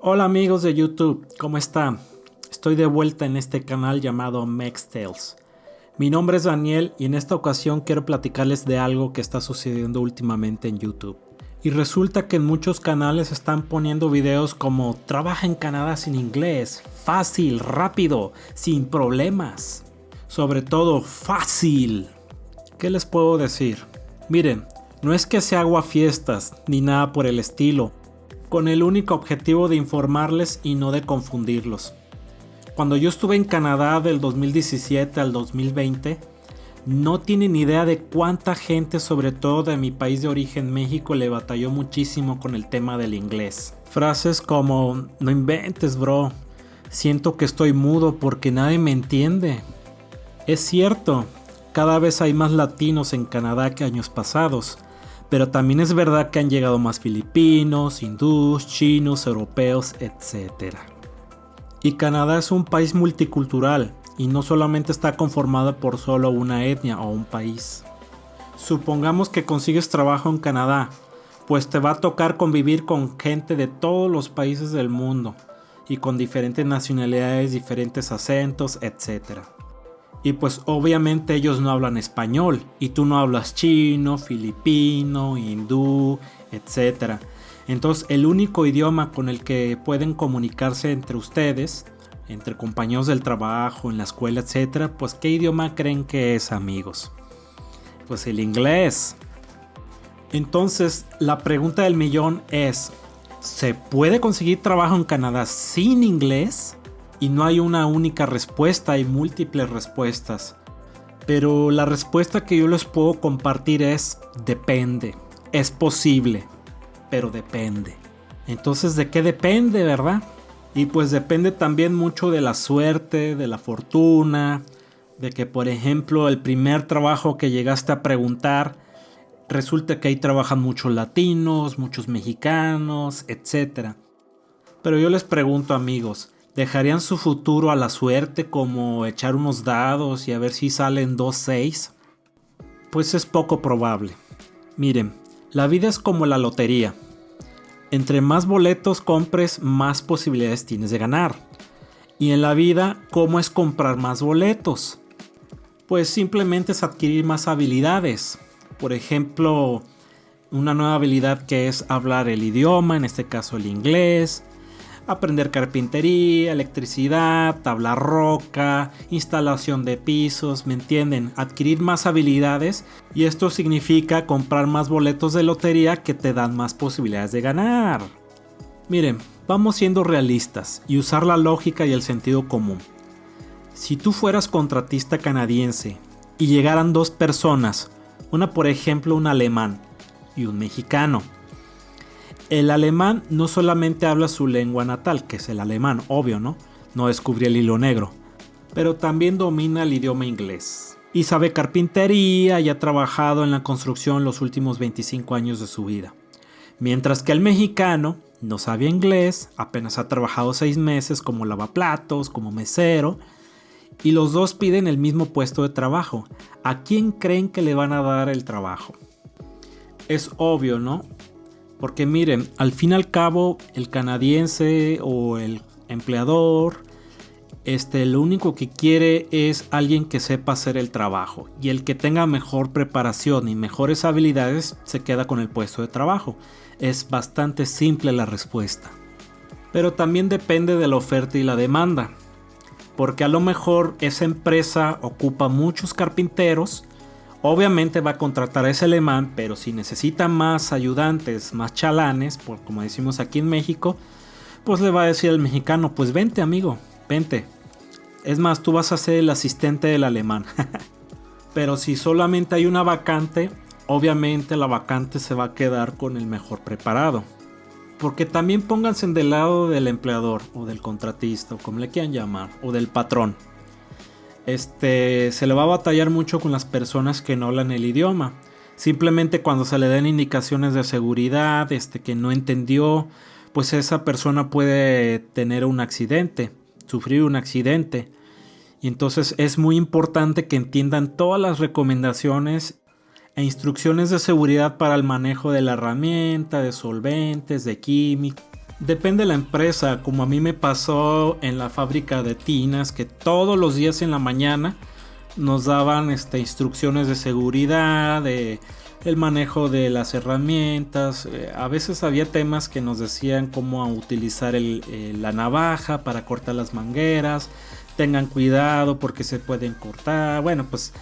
Hola amigos de YouTube, ¿cómo están? Estoy de vuelta en este canal llamado Mex Tales. Mi nombre es Daniel y en esta ocasión quiero platicarles de algo que está sucediendo últimamente en YouTube. Y resulta que en muchos canales están poniendo videos como trabaja en Canadá sin inglés, fácil, rápido, sin problemas. Sobre todo fácil. ¿Qué les puedo decir? Miren, no es que se haga fiestas ni nada por el estilo, con el único objetivo de informarles y no de confundirlos. Cuando yo estuve en Canadá del 2017 al 2020, no tienen idea de cuánta gente, sobre todo de mi país de origen México, le batalló muchísimo con el tema del inglés. Frases como, no inventes bro, siento que estoy mudo porque nadie me entiende. Es cierto, cada vez hay más latinos en Canadá que años pasados, pero también es verdad que han llegado más filipinos, hindús, chinos, europeos, etc. Y Canadá es un país multicultural y no solamente está conformado por solo una etnia o un país. Supongamos que consigues trabajo en Canadá, pues te va a tocar convivir con gente de todos los países del mundo y con diferentes nacionalidades, diferentes acentos, etc. Y pues obviamente ellos no hablan español y tú no hablas chino, filipino, hindú, etc. Entonces el único idioma con el que pueden comunicarse entre ustedes, entre compañeros del trabajo, en la escuela, etc. Pues ¿qué idioma creen que es amigos? Pues el inglés. Entonces la pregunta del millón es, ¿se puede conseguir trabajo en Canadá sin inglés? Y no hay una única respuesta, hay múltiples respuestas. Pero la respuesta que yo les puedo compartir es depende. Es posible, pero depende. Entonces, ¿de qué depende, verdad? Y pues depende también mucho de la suerte, de la fortuna, de que por ejemplo el primer trabajo que llegaste a preguntar, resulta que ahí trabajan muchos latinos, muchos mexicanos, etc. Pero yo les pregunto amigos, ¿Dejarían su futuro a la suerte como echar unos dados y a ver si salen 2-6? Pues es poco probable. Miren, la vida es como la lotería. Entre más boletos compres, más posibilidades tienes de ganar. Y en la vida, ¿cómo es comprar más boletos? Pues simplemente es adquirir más habilidades. Por ejemplo, una nueva habilidad que es hablar el idioma, en este caso el inglés, aprender carpintería, electricidad, tabla roca, instalación de pisos, ¿me entienden? Adquirir más habilidades y esto significa comprar más boletos de lotería que te dan más posibilidades de ganar. Miren, vamos siendo realistas y usar la lógica y el sentido común. Si tú fueras contratista canadiense y llegaran dos personas, una por ejemplo un alemán y un mexicano, el alemán no solamente habla su lengua natal, que es el alemán, obvio, ¿no? No descubrió el hilo negro, pero también domina el idioma inglés. Y sabe carpintería y ha trabajado en la construcción los últimos 25 años de su vida. Mientras que el mexicano no sabe inglés, apenas ha trabajado 6 meses como lavaplatos, como mesero, y los dos piden el mismo puesto de trabajo. ¿A quién creen que le van a dar el trabajo? Es obvio, ¿no? Porque miren, al fin y al cabo, el canadiense o el empleador, este, lo único que quiere es alguien que sepa hacer el trabajo. Y el que tenga mejor preparación y mejores habilidades se queda con el puesto de trabajo. Es bastante simple la respuesta. Pero también depende de la oferta y la demanda. Porque a lo mejor esa empresa ocupa muchos carpinteros Obviamente va a contratar a ese alemán, pero si necesita más ayudantes, más chalanes, por, como decimos aquí en México, pues le va a decir al mexicano, pues vente amigo, vente. Es más, tú vas a ser el asistente del alemán. pero si solamente hay una vacante, obviamente la vacante se va a quedar con el mejor preparado. Porque también pónganse del lado del empleador o del contratista o como le quieran llamar, o del patrón este, se le va a batallar mucho con las personas que no hablan el idioma. Simplemente cuando se le den indicaciones de seguridad, este, que no entendió, pues esa persona puede tener un accidente, sufrir un accidente. Y entonces es muy importante que entiendan todas las recomendaciones e instrucciones de seguridad para el manejo de la herramienta, de solventes, de química, Depende de la empresa, como a mí me pasó en la fábrica de tinas, que todos los días en la mañana nos daban este, instrucciones de seguridad, de el manejo de las herramientas. Eh, a veces había temas que nos decían cómo utilizar eh, la navaja para cortar las mangueras. Tengan cuidado porque se pueden cortar. Bueno, pues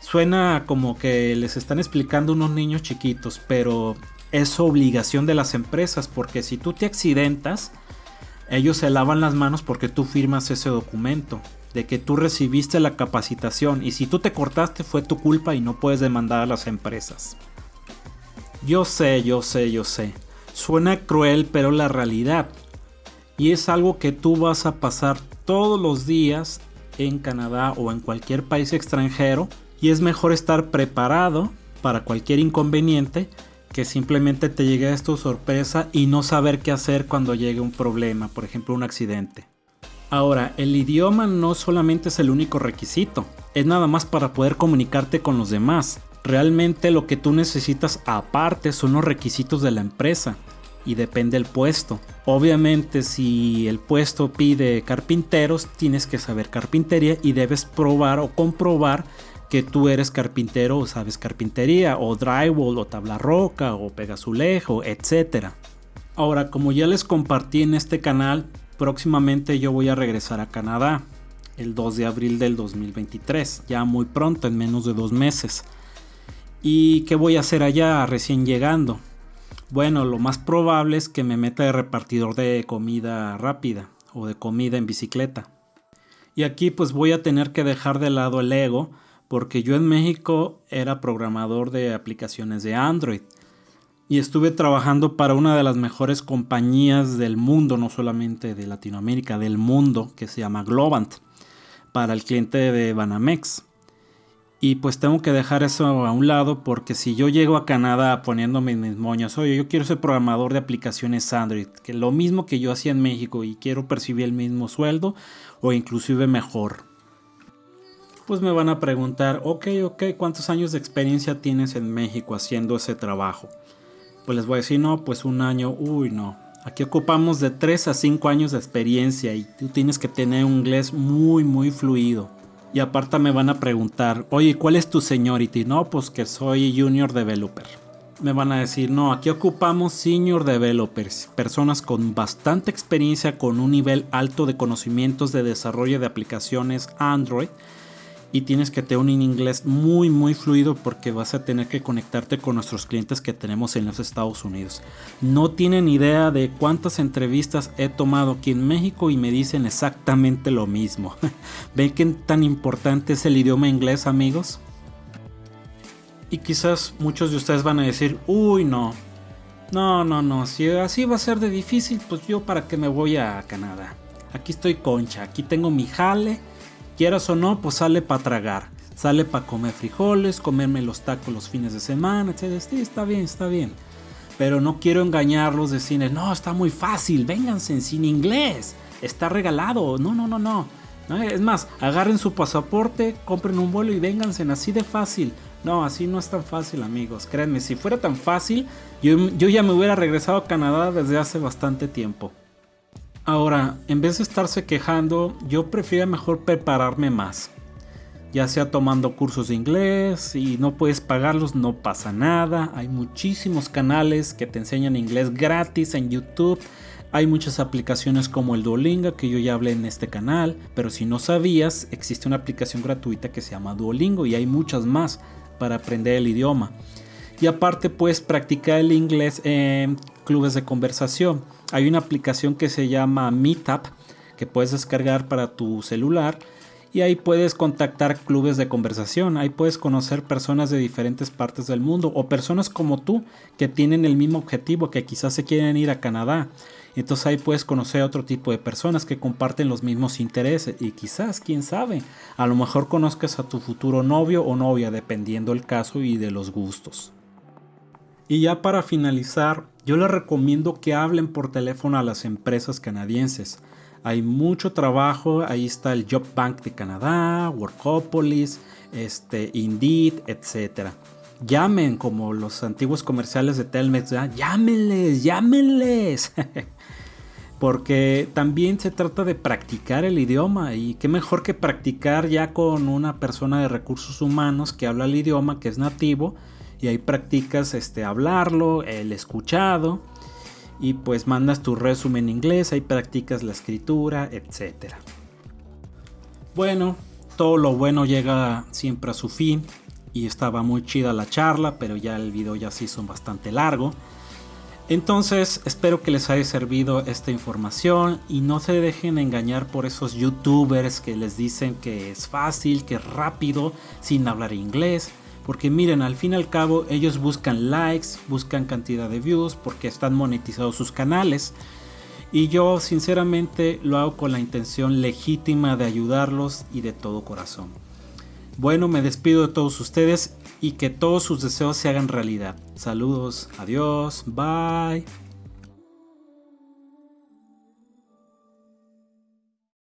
suena como que les están explicando unos niños chiquitos, pero es obligación de las empresas porque si tú te accidentas, ellos se lavan las manos porque tú firmas ese documento de que tú recibiste la capacitación y si tú te cortaste fue tu culpa y no puedes demandar a las empresas. Yo sé, yo sé, yo sé. Suena cruel, pero la realidad. Y es algo que tú vas a pasar todos los días en Canadá o en cualquier país extranjero y es mejor estar preparado para cualquier inconveniente que simplemente te llegue esto sorpresa y no saber qué hacer cuando llegue un problema, por ejemplo un accidente. Ahora, el idioma no solamente es el único requisito, es nada más para poder comunicarte con los demás. Realmente lo que tú necesitas aparte son los requisitos de la empresa y depende del puesto. Obviamente si el puesto pide carpinteros, tienes que saber carpintería y debes probar o comprobar que tú eres carpintero o sabes carpintería, o drywall, o tabla roca, o pegazulejo, etc. Ahora, como ya les compartí en este canal, próximamente yo voy a regresar a Canadá el 2 de abril del 2023, ya muy pronto, en menos de dos meses. ¿Y qué voy a hacer allá recién llegando? Bueno, lo más probable es que me meta de repartidor de comida rápida o de comida en bicicleta. Y aquí pues voy a tener que dejar de lado el ego porque yo en México era programador de aplicaciones de Android y estuve trabajando para una de las mejores compañías del mundo, no solamente de Latinoamérica, del mundo, que se llama Globant, para el cliente de Banamex. Y pues tengo que dejar eso a un lado porque si yo llego a Canadá poniéndome mis moños, oye, yo quiero ser programador de aplicaciones Android, que lo mismo que yo hacía en México y quiero percibir el mismo sueldo o inclusive mejor pues me van a preguntar, ok, ok, ¿cuántos años de experiencia tienes en México haciendo ese trabajo? Pues les voy a decir, no, pues un año, uy, no. Aquí ocupamos de 3 a 5 años de experiencia y tú tienes que tener un inglés muy, muy fluido. Y aparte me van a preguntar, oye, ¿cuál es tu seniority? No, pues que soy junior developer. Me van a decir, no, aquí ocupamos senior developers, personas con bastante experiencia, con un nivel alto de conocimientos de desarrollo de aplicaciones Android y tienes que tener un inglés muy muy fluido porque vas a tener que conectarte con nuestros clientes que tenemos en los Estados Unidos. No tienen idea de cuántas entrevistas he tomado aquí en México y me dicen exactamente lo mismo. ¿Ven qué tan importante es el idioma inglés amigos? Y quizás muchos de ustedes van a decir, uy no, no, no, no, si así va a ser de difícil, pues yo para qué me voy a Canadá. Aquí estoy concha, aquí tengo mi jale Quieras o no, pues sale para tragar. Sale para comer frijoles, comerme los tacos los fines de semana, etc. Sí, está bien, está bien. Pero no quiero engañarlos, decirles, no, está muy fácil, vénganse sin inglés, está regalado. No, no, no, no. Es más, agarren su pasaporte, compren un vuelo y vénganse así de fácil. No, así no es tan fácil, amigos. Créanme, si fuera tan fácil, yo ya me hubiera regresado a Canadá desde hace bastante tiempo. Ahora, en vez de estarse quejando, yo prefiero mejor prepararme más. Ya sea tomando cursos de inglés y no puedes pagarlos, no pasa nada. Hay muchísimos canales que te enseñan inglés gratis en YouTube. Hay muchas aplicaciones como el Duolingo que yo ya hablé en este canal, pero si no sabías, existe una aplicación gratuita que se llama Duolingo y hay muchas más para aprender el idioma. Y aparte puedes practicar el inglés en clubes de conversación. Hay una aplicación que se llama Meetup que puedes descargar para tu celular y ahí puedes contactar clubes de conversación, ahí puedes conocer personas de diferentes partes del mundo o personas como tú que tienen el mismo objetivo, que quizás se quieren ir a Canadá. Entonces ahí puedes conocer a otro tipo de personas que comparten los mismos intereses y quizás, quién sabe, a lo mejor conozcas a tu futuro novio o novia dependiendo el caso y de los gustos. Y ya para finalizar, yo les recomiendo que hablen por teléfono a las empresas canadienses. Hay mucho trabajo, ahí está el Job Bank de Canadá, Workopolis, este, Indeed, etc. Llamen como los antiguos comerciales de Telmex, llámenles, llámenles. porque también se trata de practicar el idioma y qué mejor que practicar ya con una persona de recursos humanos que habla el idioma, que es nativo, y ahí practicas este hablarlo, el escuchado y pues mandas tu resumen en inglés, ahí practicas la escritura, etc. Bueno, todo lo bueno llega siempre a su fin y estaba muy chida la charla, pero ya el video ya se hizo bastante largo. Entonces espero que les haya servido esta información y no se dejen engañar por esos youtubers que les dicen que es fácil, que es rápido, sin hablar inglés. Porque miren, al fin y al cabo ellos buscan likes, buscan cantidad de views porque están monetizados sus canales. Y yo sinceramente lo hago con la intención legítima de ayudarlos y de todo corazón. Bueno, me despido de todos ustedes y que todos sus deseos se hagan realidad. Saludos, adiós, bye.